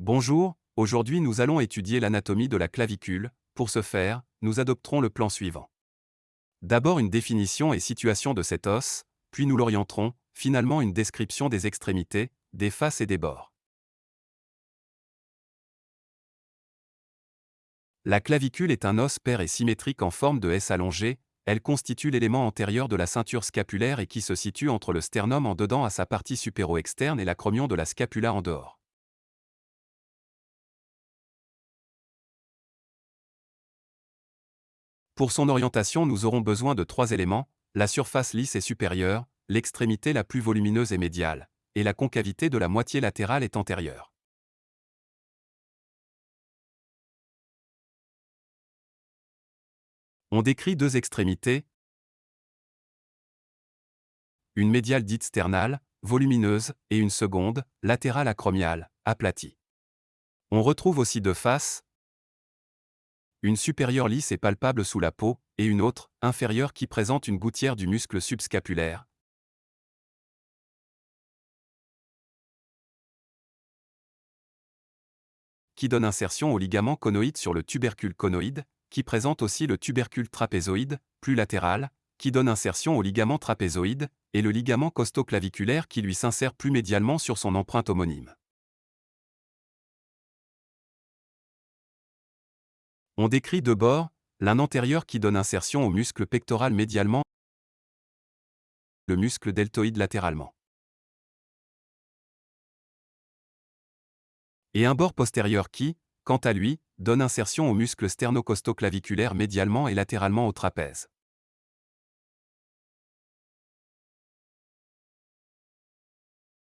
Bonjour, aujourd'hui nous allons étudier l'anatomie de la clavicule, pour ce faire, nous adopterons le plan suivant. D'abord une définition et situation de cet os, puis nous l'orienterons, finalement une description des extrémités, des faces et des bords. La clavicule est un os pair et symétrique en forme de S allongé, elle constitue l'élément antérieur de la ceinture scapulaire et qui se situe entre le sternum en dedans à sa partie supéro-externe et l'acromion de la scapula en dehors. Pour son orientation nous aurons besoin de trois éléments, la surface lisse et supérieure, l'extrémité la plus volumineuse et médiale, et la concavité de la moitié latérale est antérieure. On décrit deux extrémités, une médiale dite sternale, volumineuse, et une seconde, latérale acromiale, aplatie. On retrouve aussi deux faces, une supérieure lisse et palpable sous la peau, et une autre, inférieure qui présente une gouttière du muscle subscapulaire. qui donne insertion au ligament conoïde sur le tubercule conoïde, qui présente aussi le tubercule trapézoïde, plus latéral, qui donne insertion au ligament trapézoïde, et le ligament costoclaviculaire qui lui s'insère plus médialement sur son empreinte homonyme. On décrit deux bords, l'un antérieur qui donne insertion au muscle pectoral médialement, le muscle deltoïde latéralement. Et un bord postérieur qui, quant à lui, donne insertion au muscle sternocostoclaviculaire médialement et latéralement au trapèze.